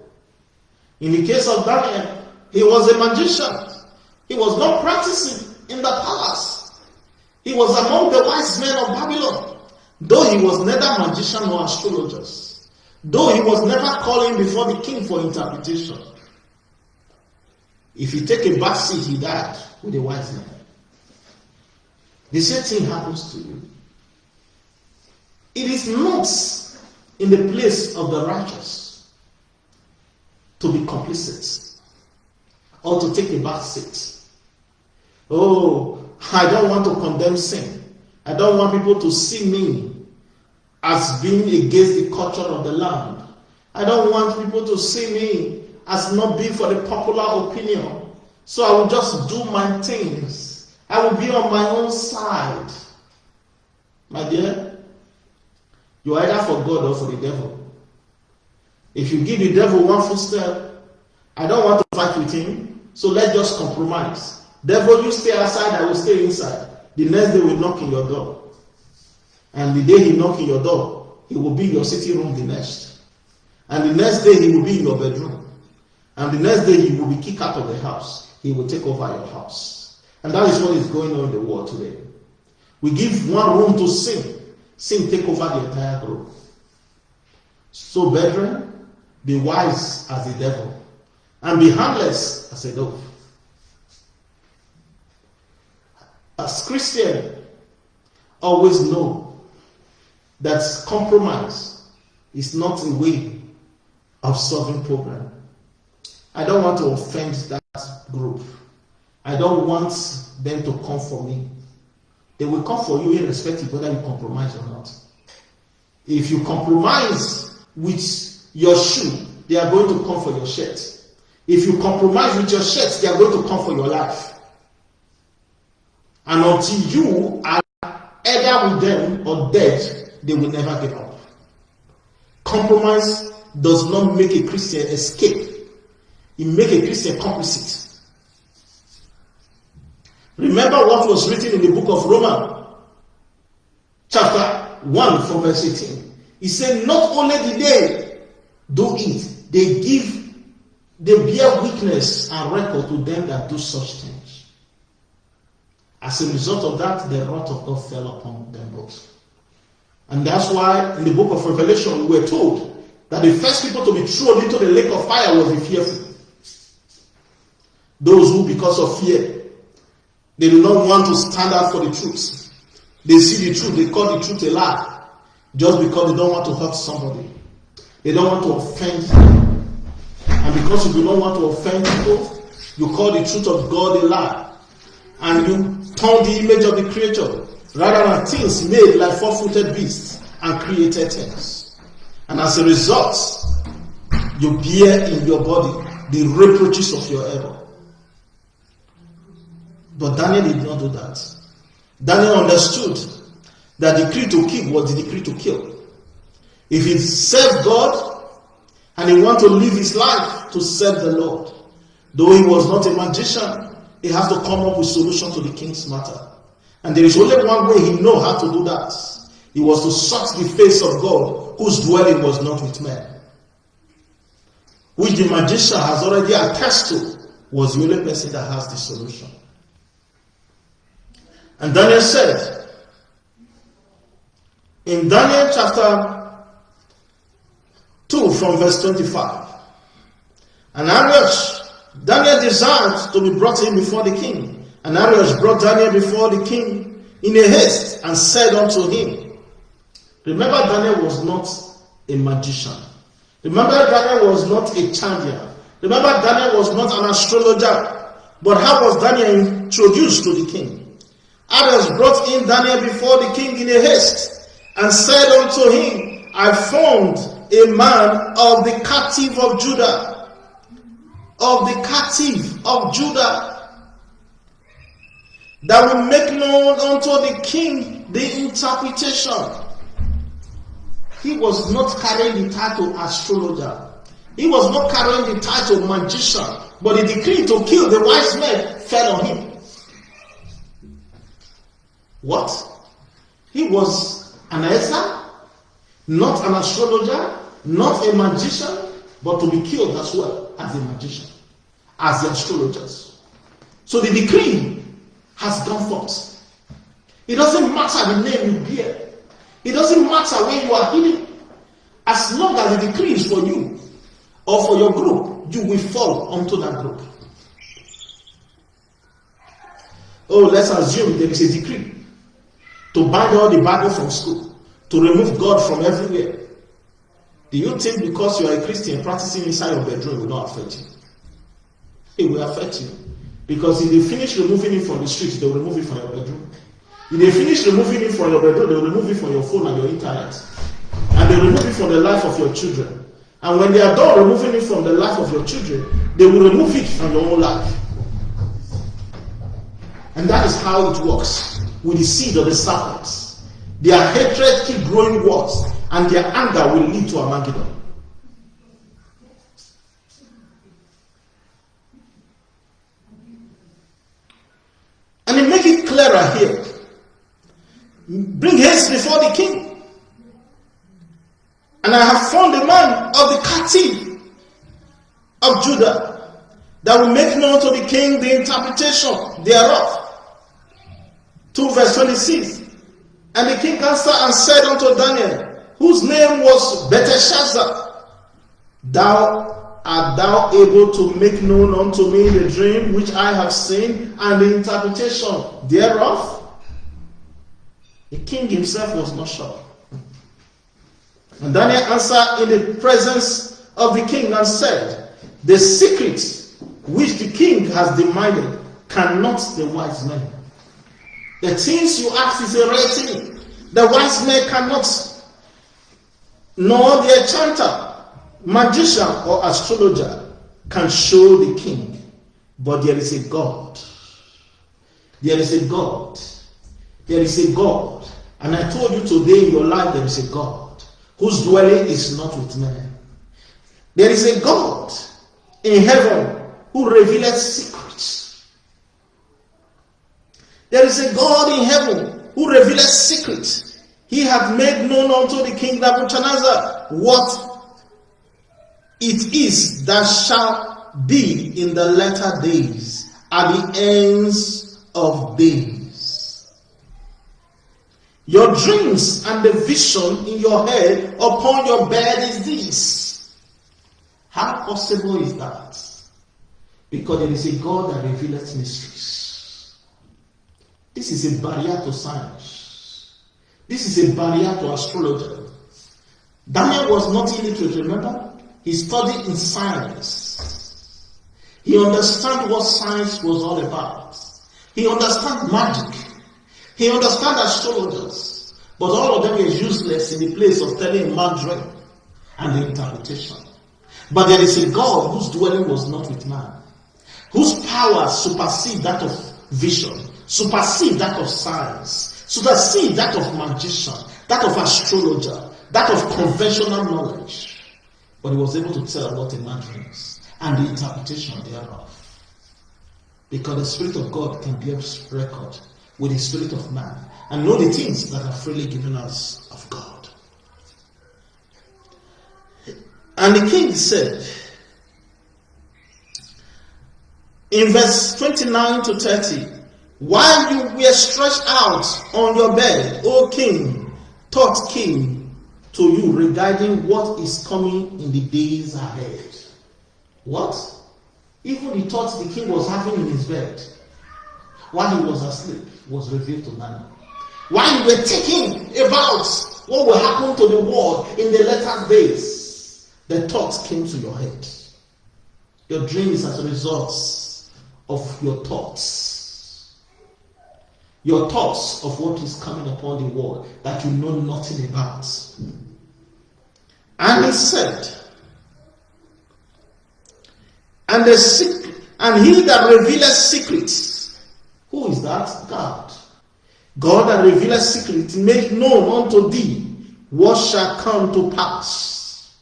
In the case of Daniel, he was a magician. He was not practicing in the palace. He was among the wise men of Babylon. Though he was neither magician nor astrologer. Though he was never calling before the king for interpretation. If you take a back seat, he died with a wise man. The same thing happens to you. It is not in the place of the righteous to be complicit or to take a back seat. Oh, I don't want to condemn sin. I don't want people to see me as being against the culture of the land. I don't want people to see me as not being for the popular opinion. So I will just do my things. I will be on my own side. My dear, you are either for God or for the devil. If you give the devil one footstep, I don't want to fight with him, so let's just compromise. Devil, you stay outside, I will stay inside. The next day will knock in your door. And the day he knock in your door, he will be in your sitting room the next. And the next day he will be in your bedroom. And the next day he will be kicked out of the house. He will take over your house. And that is what is going on in the world today. We give one room to sin. Sin take over the entire group. So, brethren, be wise as the devil and be harmless as a dove. As Christian, always know that compromise is not a way of solving problem. I don't want to offend that group. I don't want them to come for me. They will come for you irrespective whether you compromise or not. If you compromise with your shoe, they are going to come for your shirt. If you compromise with your shirt, they are going to come for your life. And until you are either with them or dead, they will never give up. Compromise does not make a Christian escape. It makes a Christian complicit. Remember what was written in the book of Romans, chapter 1 from verse 18. He said, Not only did they do it, they give, they bear witness and record to them that do such things. As a result of that, the wrath of God fell upon them both. And that's why in the book of Revelation, we are told that the first people to be thrown into the lake of fire was the fearful. Those who, because of fear, they do not want to stand up for the truth. They see the truth, they call the truth a lie just because they don't want to hurt somebody. They don't want to offend. And because you do not want to offend people, you call the truth of God a lie. And you turn the image of the creature rather than things made like four footed beasts and created things. And as a result, you bear in your body the reproaches of your error. But Daniel did not do that. Daniel understood that the decree to keep was the decree to kill. If he served God and he wanted to live his life to serve the Lord, though he was not a magician, he has to come up with solution to the king's matter. And there is only one way he know how to do that. He was to search the face of God, whose dwelling was not with men. Which the magician has already attested to was the only person that has the solution. And Daniel said, In Daniel chapter 2 from verse 25. And Arioch, Daniel desired to be brought in before the king. And Arioch brought Daniel before the king in a haste and said unto him, Remember, Daniel was not a magician. Remember, Daniel was not a Chaldean. Remember, Daniel was not an astrologer. But how was Daniel introduced to the king? Arioch brought in Daniel before the king in a haste and said unto him, I found a man of the captive of Judah, of the captive of Judah, that will make known unto the king the interpretation. He was not carrying the title astrologer. He was not carrying the title magician, but the decree to kill the wise men fell on him. What? He was an Ezra, not an astrologer, not a magician, but to be killed as well as a magician, as the astrologers. So the decree has gone forth. It doesn't matter the name you bear. It doesn't matter where you are hidden. As long as the decree is for you or for your group, you will fall onto that group. Oh, let's assume there is a decree to ban all the Bible from school, to remove God from everywhere. Do you think because you are a Christian practicing inside your bedroom will not affect you? It will affect you. Because if they finish removing it from the street, they will remove it from your bedroom. If they finish removing it from your bedroom, they will remove it from your phone and your internet. And they will remove it from the life of your children. And when they are done removing it from the life of your children, they will remove it from your own life. And that is how it works with the seed of the serpents. Their hatred keep growing worse and their anger will lead to Armageddon. And clearer here. Bring haste before the king. And I have found a man of the captive of Judah that will make known to the king the interpretation thereof. 2 verse 26. And the king answered and said unto Daniel, whose name was Belteshazzar. Thou art thou able to make known unto me the dream which I have seen and the interpretation thereof? The king himself was not sure. And Daniel answered in the presence of the king and said, The secret which the king has demanded cannot the wise men. The things you ask is a rare thing. The wise men cannot nor the enchanter, magician, or astrologer can show the king. But there is a God. There is a God. There is a God. And I told you today in your life there is a God whose dwelling is not with men. There is a God in heaven who reveals secrets. There is a God in heaven who reveals secrets. He hath made known unto the king Nebuchadnezzar what it is that shall be in the latter days at the ends of days. Your dreams and the vision in your head upon your bed is this. How possible is that? Because there is a God that reveals mysteries. This is a barrier to science. This is a barrier to astrology. Daniel was not illiterate, remember? He studied in science. He understood what science was all about. He understood magic. He understood astrologers. But all of them were useless in the place of telling a man dream and interpretation. But there is a God whose dwelling was not with man, whose power supersedes that of vision, supersedes that of science, see that of magician, that of astrologer, that of conventional knowledge. But he was able to tell what a man dreams and the interpretation thereof. Because the Spirit of God can bear record with the Spirit of man and know the things that are freely given us of God. And the king said, in verse 29 to 30, while you were stretched out on your bed, O king, thought came to you regarding what is coming in the days ahead. What? Even the thoughts the king was having in his bed while he was asleep was revealed to Daniel. While you were thinking about what will happen to the world in the latter days, the thoughts came to your head. Your dreams as a result of your thoughts. Your thoughts of what is coming upon the world that you know nothing about. And he said, and the and he that revealeth secrets, who is that? God. God that revealeth secrets, make known unto thee what shall come to pass.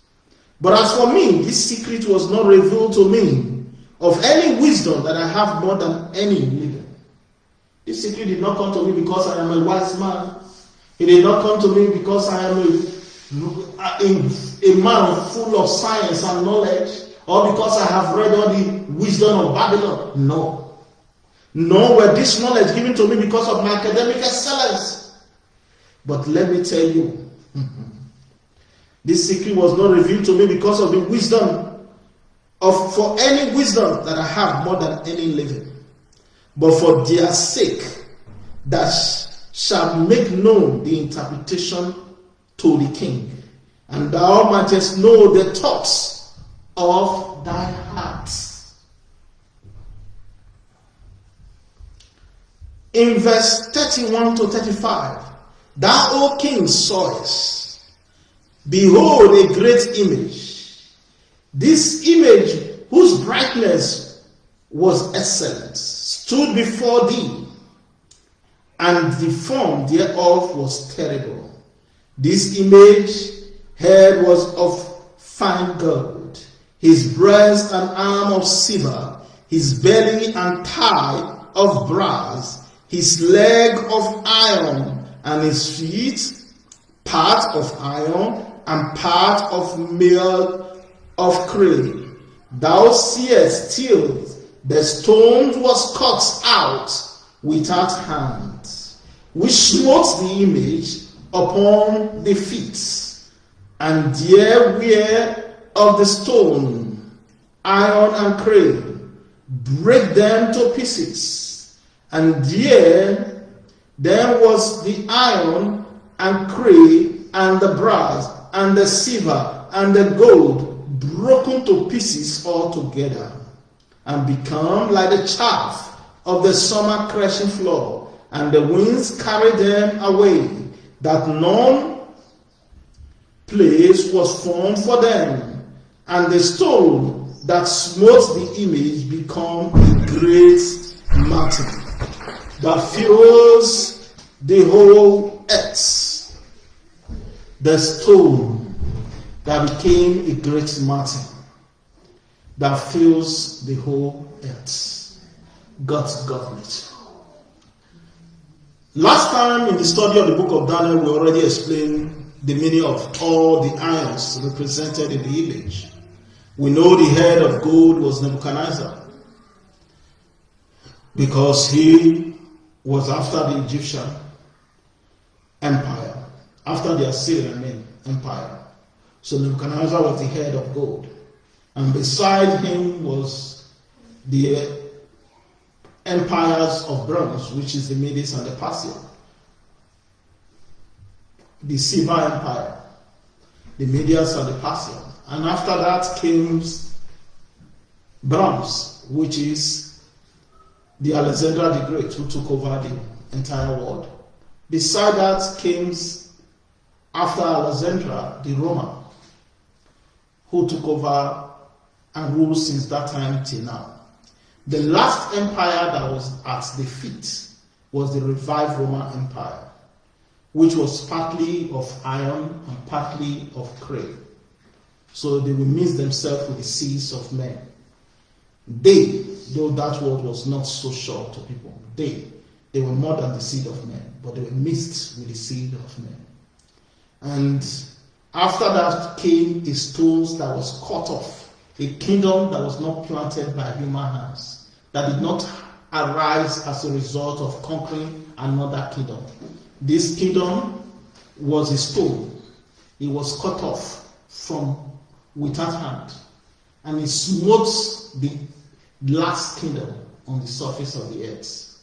But as for me, this secret was not revealed to me of any wisdom that I have more than any living. This secret did not come to me because I am a wise man. It did not come to me because I am a, a, man full of science and knowledge or because I have read all the wisdom of Babylon. No. Nor were this knowledge given to me because of my academic excellence. But let me tell you, [laughs] this secret was not revealed to me because of the wisdom of for any wisdom that I have more than any living, but for their sake that shall make known the interpretation to the king, and thou mightest know the thoughts of thy heart. In verse 31 to 35, thou, O king, sawest, behold, a great image. This image, whose brightness was excellent, stood before thee, and the form thereof was terrible. This image head was of fine gold, his breast and arm of silver, his belly and thigh of brass, his leg of iron, and his feet part of iron and part of meal of clay. Thou seest still the stone was cut out without hands, which smote the image upon the feet, and there were of the stone, iron and clay, break them to pieces. And there, there was the iron and clay and the brass and the silver and the gold broken to pieces altogether and become like the chaff of the summer crashing floor and the winds carried them away that none place was formed for them and the stone that smote the image become a great mountain that fills the whole earth. The stone that became a great mountain that fills the whole earth. God's government. Last time in the study of the book of Daniel, we already explained the meaning of all the ions represented in the image. We know the head of gold was Nebuchadnezzar because he was after the Egyptian empire, after the Assyrian empire. So Nebuchadnezzar was the head of gold. And beside him was the empires of bronze, which is the Medes and the Persia. The silver empire, the Medes and the Persians. And after that came bronze, which is the Alexander the Great who took over the entire world. Beside that came, after Alexander, the Roman, who took over and ruled since that time till now. The last empire that was at the feet was the revived Roman Empire, which was partly of iron and partly of clay. So they will mix themselves with the seas of men. They, though that word was not so sure to people, they, they were more than the seed of men, but they were mixed with the seed of men. And after that came the stones that was cut off, a kingdom that was not planted by human hands, that did not arise as a result of conquering another kingdom. This kingdom was a stone. It was cut off from without hand. And it smote the last kingdom on the surface of the earth.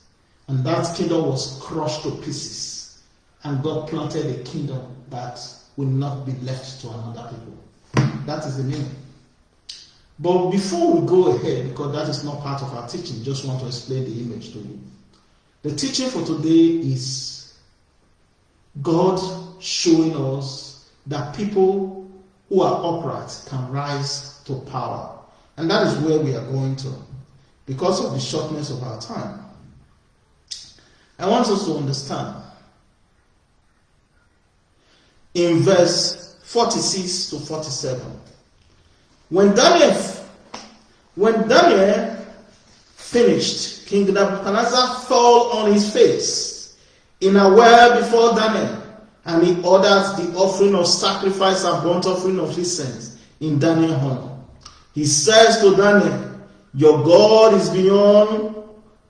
And that kingdom was crushed to pieces. And God planted a kingdom that will not be left to another people. That is the meaning. But before we go ahead, because that is not part of our teaching, just want to explain the image to you. The teaching for today is God showing us that people who are upright can rise to power. And that is where we are going to because of the shortness of our time. I want us to understand in verse 46 to 47 when when Daniel finished King Nebuchadnezzar fell on his face in a well before Daniel and he ordered the offering of sacrifice and burnt offering of his incense in Daniel's honor he says to Daniel your God is beyond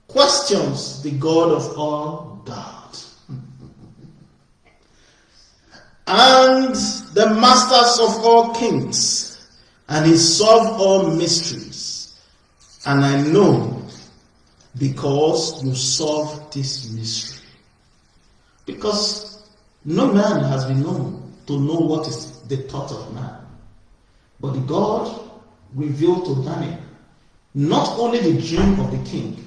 questions, the God of all gods. and the masters of all kings, and he solved all mysteries. And I know because you solved this mystery. Because no man has been known to know what is the thought of man. But God revealed to Daniel not only the dream of the king,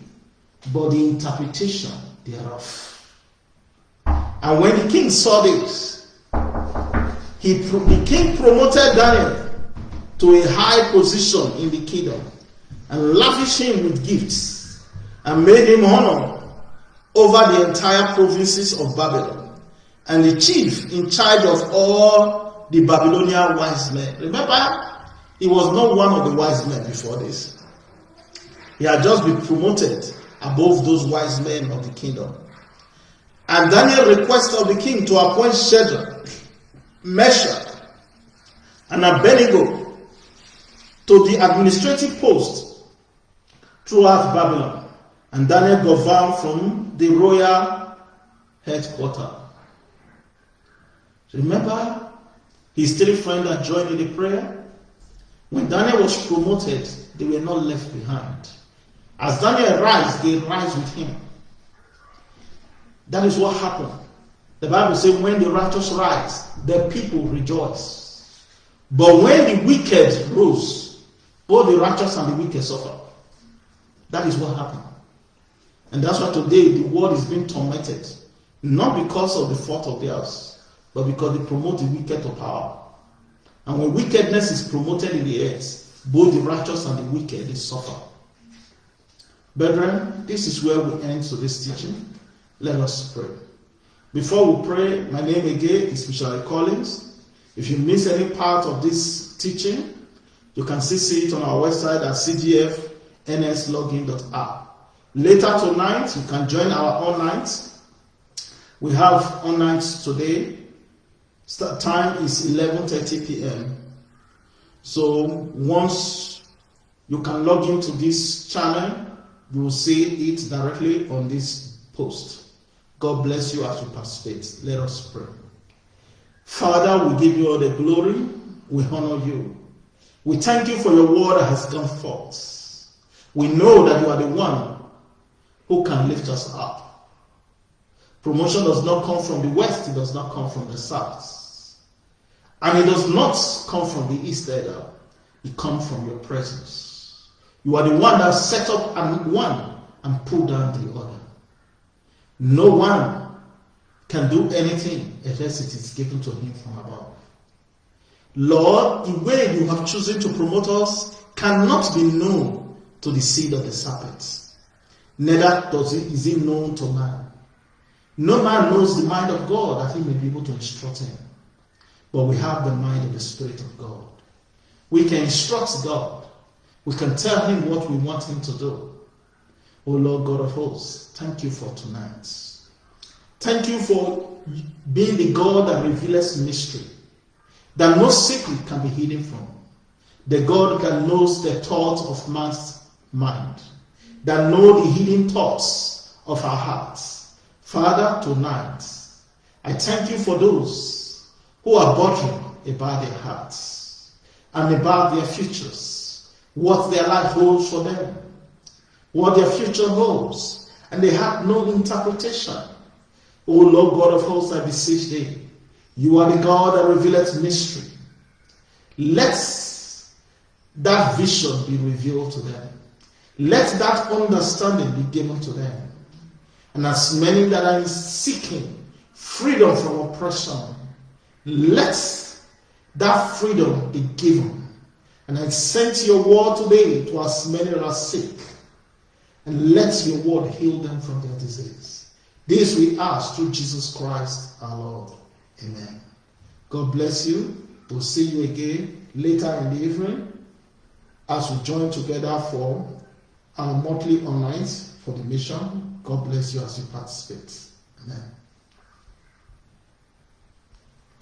but the interpretation thereof. And when the king saw this, he, the king promoted Daniel to a high position in the kingdom and lavished him with gifts and made him honor over the entire provinces of Babylon and the chief in charge of all the Babylonian wise men. Remember, he was not one of the wise men before this. He had just been promoted above those wise men of the kingdom. And Daniel requested the king to appoint Shadrach, Meshach, and Abednego to the administrative post throughout Babylon. And Daniel governed from the royal headquarters. Remember his three friends that joined in the prayer? When Daniel was promoted, they were not left behind. As Daniel rise, they rise with him. That is what happened. The Bible says, when the righteous rise, the people rejoice. But when the wicked rose, both the righteous and the wicked suffer. That is what happened. And that's why today the world is being tormented. Not because of the fault of theirs, but because they promote the wicked to power. And when wickedness is promoted in the earth, both the righteous and the wicked they suffer. Brethren, this is where we end today's teaching. Let us pray. Before we pray, my name again is Michelle Collins. If you miss any part of this teaching, you can still see it on our website at cgfnslogin.app. Later tonight, you can join our online. We have online today. Start time is 11:30 p.m. So once you can log into this channel, you will see it directly on this post. God bless you as you participate. Let us pray. Father, we give you all the glory. We honor you. We thank you for your word that has gone forth. We know that you are the one who can lift us up. Promotion does not come from the west, it does not come from the south. And it does not come from the east either. It comes from your presence. You are the one that set up and one and pull down the other. No one can do anything unless it is given to him from above. Lord, the way you have chosen to promote us cannot be known to the seed of the serpent. Neither does it, is it known to man. No man knows the mind of God that he may be able to instruct him. But we have the mind of the Spirit of God. We can instruct God we can tell him what we want him to do. Oh Lord God of hosts, thank you for tonight. Thank you for being the God that reveals mystery, that no secret can be hidden from. The God that knows the thoughts of man's mind, that know the hidden thoughts of our hearts. Father, tonight, I thank you for those who are bothering about their hearts and about their futures, what their life holds for them, what their future holds, and they have no interpretation. O Lord God of hosts, I beseech thee, you are the God that revealeth mystery. Let that vision be revealed to them. Let that understanding be given to them. And as many that are seeking freedom from oppression, let that freedom be given. And I sent your word today to as many that are sick. And let your word heal them from their disease. This we ask through Jesus Christ our Lord. Amen. God bless you. We'll see you again later in the evening as we join together for our monthly online for the mission. God bless you as you participate. Amen.